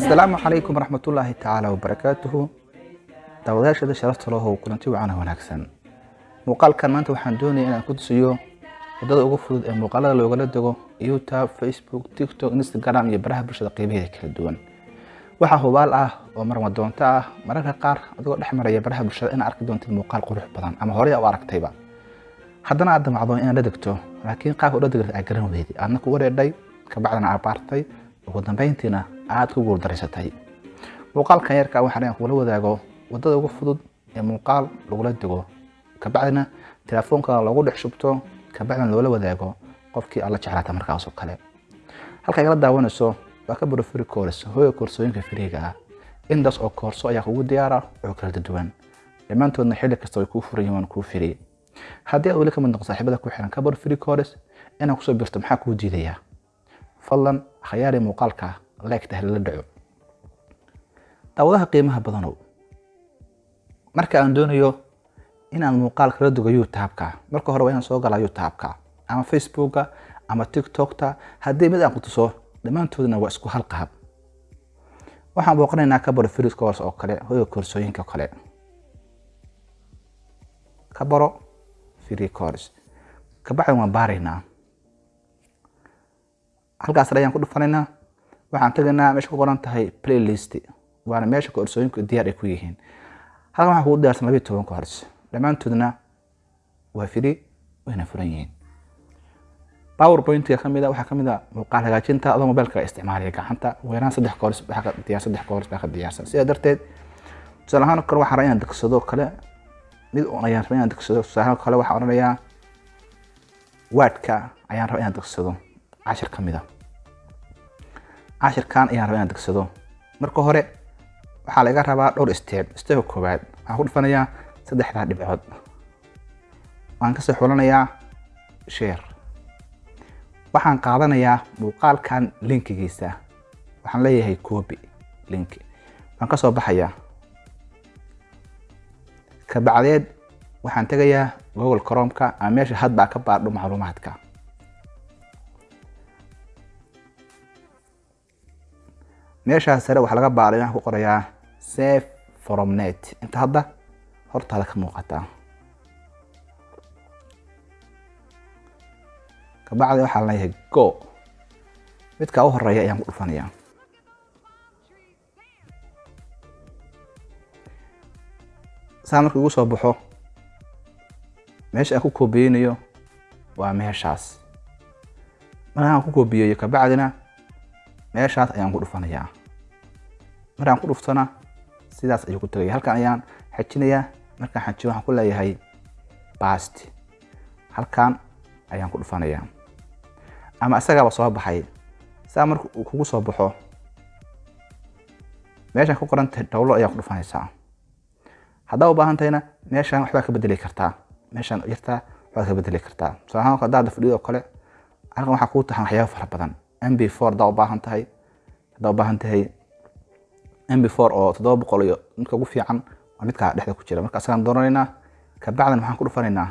asalaamu calaykum waraxmatullaahi tacaala wabarakaatuhu daawadayaashada sharafta lahow kulanti wacan wanaagsan. Muuqaalkan maanta waxaan doonaya inaan ku tusiyo waddada ugu fudud ee muuqaalada loogala dego youtube facebook tiktok instagram iyo baraha bulshada qeybaheeda kala duwan waxaa hubaal ah oo marma doonto ah mararka qaar adigoo dhex maraya baraha bulshada inaad arki doontid muuqaal qurux badan ama horey u aragtayba. Haddana aad damacdo inaad la degto laakiin qaabka ula degta aad garan weydi aadna ku wareedhay kabacdina aad baartay ugu dambeyntiina aad ku guuldareysatay. Muuqaalkan yarka waxaan inaan kugula wadaago waddada ugu fudud ee muuqaal lagula dego kabacdina telefoonka loogu dhex shubto kabacdina loola wadaago qofkii aad la jeclaata markaas oo kale. Halka igala daawanayso waa ka baro free course koorsooyinka firiiga ah. Intaas oo koorso ayaa kugu diyaara oo kala duwan. Dhammaantoodna xilli kasta way kuu furan yihiin kuu firi. Haddii aad weli ka mid noqo saaxiibada ku xiran ka baro free course inaad ku soo birto maxaa kuu diidayaa? Fadlan khayaari muuqaalka leegta halala dhaco. Daawadaha qiimaha badanow marka aan doonayo inaan muuqaal kala dugo youtube-ka marka hore waa inaan soo galaa youtube-ka ama facebooka ama tiktokta. Haddii mid aan ku dhammaantoodna waa isku hal qaab. Waxaan booqanaynaa ka baro free course oo kale hoyga koorsooyinka kale. Ka baro free course kabacdi waan baaraynaa. Halkaas ayaan ku dhufanaynaa. Waxaan tegaynaa meesha ku qoran tahay playlist waana meesha koorsooyinku diyaar ay ku yihiin. Halkan waxaa kugu diyaarsan labiyo toban course dhammaantoodna waa free wayna furan yihiin powerpointiga ka mid a waxaa ka mid a muuqaal hagaajinta adoo mobilka isticmaalaya gacanta. Weeraan saddex ka diyaar saddex course baa ka diyaarsan sidaa darteed tusaale ahaan kale waxaan rabaa inaan degsado kale. Mid un ayaan rabaa inaan degsado tusaale kale waxaan odhanayaa waadka ayaan rabaa inaan degsado cashir ka mid a cashirkan ayaan rabaa inaan degsado marka hore waxaa laga rabaa dhowr step. Stepka koowaad waxaan ku dhufanayaa saddexdaa dhibcood. Waan ka soo xulanayaa share waxaan qaadanayaa muuqaalkan linkigiisa. Waxaan leeyahay copy link. Waan ka soo baxayaa. Kabacdeed waxaan tegayaa google cromka ama meesha hadbaa ka baadho macluumaadka. Meeshaas sare waxaa laga baaray waxaan ku qorayaa safe from net. Inta hadda hortaada ka muuqata kabacdi waxaa leeyahay go. Midka u horreeya ayaan ku dhufanayaa. Saa marka igu soo baxo meesha aan ku koobiyeynayo waa meeshaas. Markaan ku koobiyeeyo kabacdina meeshaas ayaan ku dhufanayaa. Markaan ku dhuftona sidaas ayuu ku tegaya halkan ayaan xajinayaa markaan xajiyo waxaan ku leeyahay bast halkan ayaan ku dhufanayaa ama isagaaba soo baxay. Saa marka uu kugu soo baxo meeshaan ku qoran tahay dowlo ayaa ku dhufanaysaa. Haddaa u baahan tahayna meeshaan waxbaa ka bedeli kartaa. Meeshaan yartaa waxbaad ka bedeli kartaa. Tusaale ahaan haddaad fadhido kale halkan waxaa kuu tahan waxyaaba fara badan. Mb four haddaa u baahan tahay haddaa u baahan tahay mb four oo toddoba boqol iyo midka ugu fiican waa midkaa dhexda ku jira. Marka asagaan dooranaynaa kabacdina maxaan ku dhufanaynaa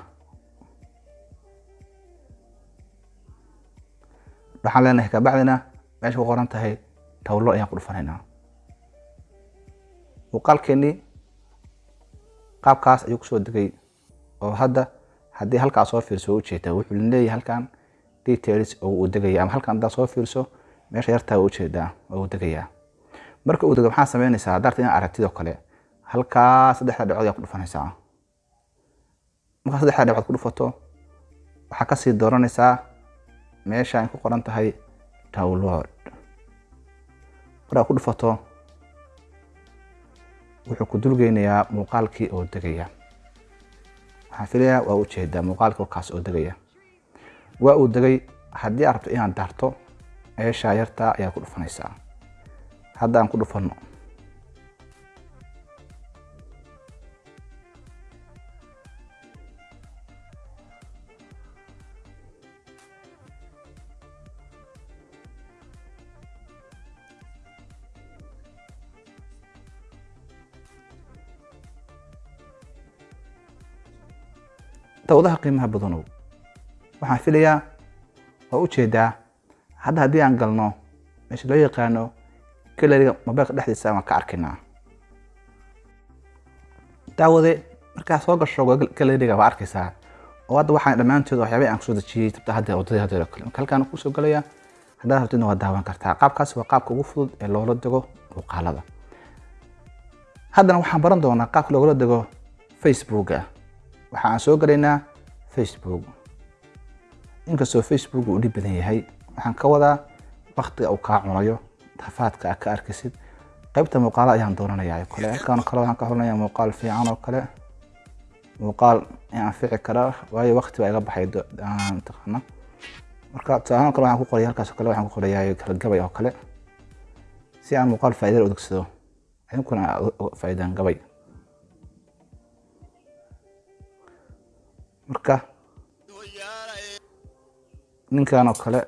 waxaan leenahay kabacdina meesha ku qoran tahay tawlo ayaan ku dhufanaynaa. Muuqaalkeenii qaabkaas ayuu ku soo degay oo hadda haddii halkaa soo fiirso waa u jeedaa wuxuu leeyahay halkan details uu degaya ama halkan haddaa soo fiirso meesha yartaa u jeedaa oo uu degayaa. Marka uu dego maxaa sameynaysaa? Haddaarta inaad aragtidoo kale halkaa saddexda dhibcood ayaa ku dhufanaysaa markaa saddexda dhibcood ku dhufato waxaa ka sii dooranaysaa meesha ay ku qoran tahay download markaa ku dhufato wuxuu ku dulgeynayaa muuqaalkii oo degaya. Waxaan filayaa? Waa u jeedaa muuqaalkii kaas oo degaya. Waa uu degay haddii aad rabto inaad daarto meeshaa yartaa ayaad ku dhufanaysaa. Hadda aan ku dhufano dawadaha qiimaha badanow waxaan filayaa waa u jeedaa hadda haddii aan galno meesha loo yaqaano galeriga mobilka dhexdiisa waan ka arkaynaa. Daawade markaa soo gasho galeriga waa arkaysaa oo hadda waxaan dhammaantood waxyaabay aan ku soo dejiyey tabta hadda wadadii hadda kale. Halkaan ku soo galaya haddaad rabtidna waa daawan kartaa. Qaabkaas waa qaabka ugu fudud ee loola dego muuqaalada. Haddana waxaan baran doonaa qaabka loogala dego facebooka waxa aan soo galaynaa facebook. Inkastoo facebook uu dhib badan yahay waxaan ka wadaa waktiga uu kaa cunayo rafaadka aad ka arkaysid qaybta muuqaala ayaan doonanayaa oo kale halkaan kale waxaan ka hornaya muuqaal fiican oo kale. Muuqaal anfici kara waayo wakti baa iga baxay taqaana marka tusaalahan kale waxaan ku qoraya halkaas kale waxaan ku qorayaa gabay oo kale. Si aan muuqaal faa'iido u adeegsado idinkuna gabay marka. Ninkan oo kale.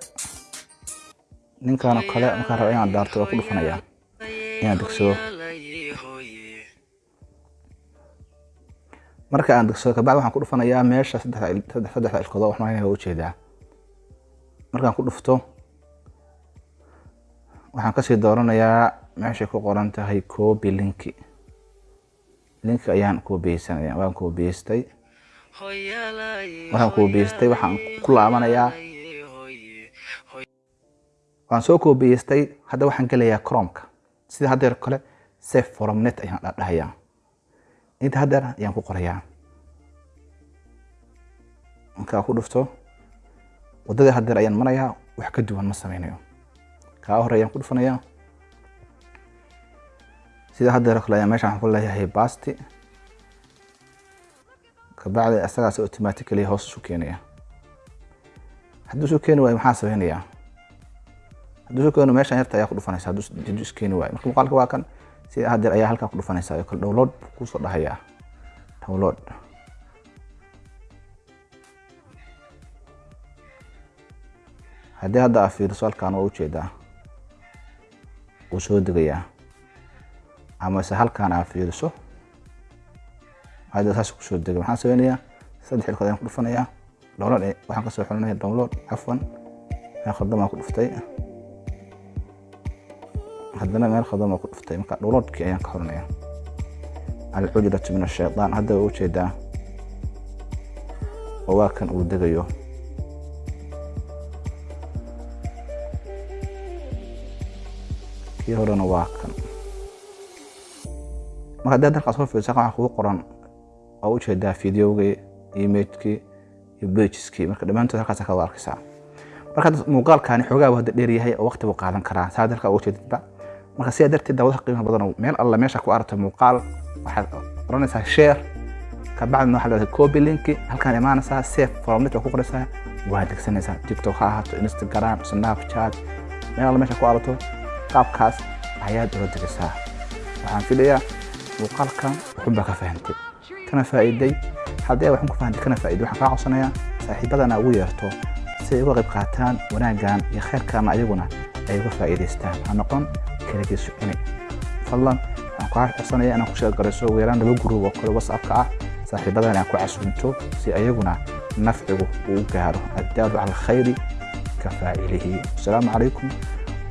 Ninkan oo kale markaan raba inaan daarto waa ku dhufanayaa. Inaan degsado marka aan degsado kabacdi waxaan ku dhufanayaa meesha saddexda ilkood wax marinaya waa u jeedaa markaan ku dhufto waxaan ka sii dooranayaa meeshay ku qoran tahay copy linki linki ayaan koobiyeysanaya waan koobiyeystay markaan koobiyeystay waxaan ku laabanayaa waan soo koobiyeystay hadda waxaan gelayaa cromka sida haddeer kale safe from net ayaan dhahayaa inta haddeer ayaan ku qorayaa. Markaa ku dhufto waddadii haddeer ayaan marayaa wax ka duwan ma sameynayo. Kaa hore ayaan ku dhufanayaa. Sida haddeer kale ayaan meesha waxaan ku leeyahay basti kabacdi isagaas automatically hoos isu keenaya. Hadduu isu keeni waayo maxaa sameynayaa hadduu isu keeno meeshan yarta ayaa ku dhufanaysa isu keeni waayo. Marka muuqaalka waa kan sida haddeer ayaa halkaa ku dhufanaysa oo kale download ku soo dhahayaa. Download. Haddii hadda aa fiiriso halkaan waa u jeedaa wuu soo degayaa amase halkaan aa fiiriso hadda saas ku soo degay. Maxaan sameynayaa saddex ilkood ayaan ku dhufanayaa. Download waxaan ka soo xulinaya download cafwan meel khaldam aan ku dhuftay. Haddana meel khaldam aan ku dhuftay. Marka downloadkii ayaan ka xulinaya alcujratu min ashaytaan hadda waa u jeedaa oo waa kan uu degayo. Kii horena waa kan. Marka haddaad halkaas soo fiirsa waxaa kugu qoran oo u jeedaa videogii imagekii iyo bageskii marka dhammaantood halkaas ka arkaysaa marka muuqaalkaani xoogaa hadda dheer yahay oo waqti buu qaadan karaa. Saa halkaa uga jeedidba marka sidaa darteed daawadaha qiimaha badan meel alla meesha ku aragto muuqaal waxaad oranaysaa share kabacdina waxaa leedahay copy linki halkaan imaanaysaa safe from net waa ku qoraysaa waa degsanaysaa tiktok ha ahaato instagram snapchat meel alla meesha ku aragto qaabkaas ayaad ula degaysaa. Waxaan filayaa muuqaalkan wuxun baa ka fahantay kana faa'iiday. Haddii waxaan ku fahamtay kana faa'iiday waxaan kaa codsanayaa saaxiibadana ugu yeerto si ay uga qayb qaataan wanaaggan iyo khayrkaana ayaguna ay uga faa'iidaystaan. Ha noqon kaligiisu cuni fadlan waxaan kaa codsanaya inaan ku sheeg ugu yaraan laba guruub oo kale whatsappka ah. Saaxiibadana aan ku casuunto si ayaguna nafcigu uu gaaro. Addaalu cala alkhayri ka faacilihi asalaamu calaykum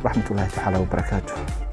waraxmat tacaala wabarakaatuh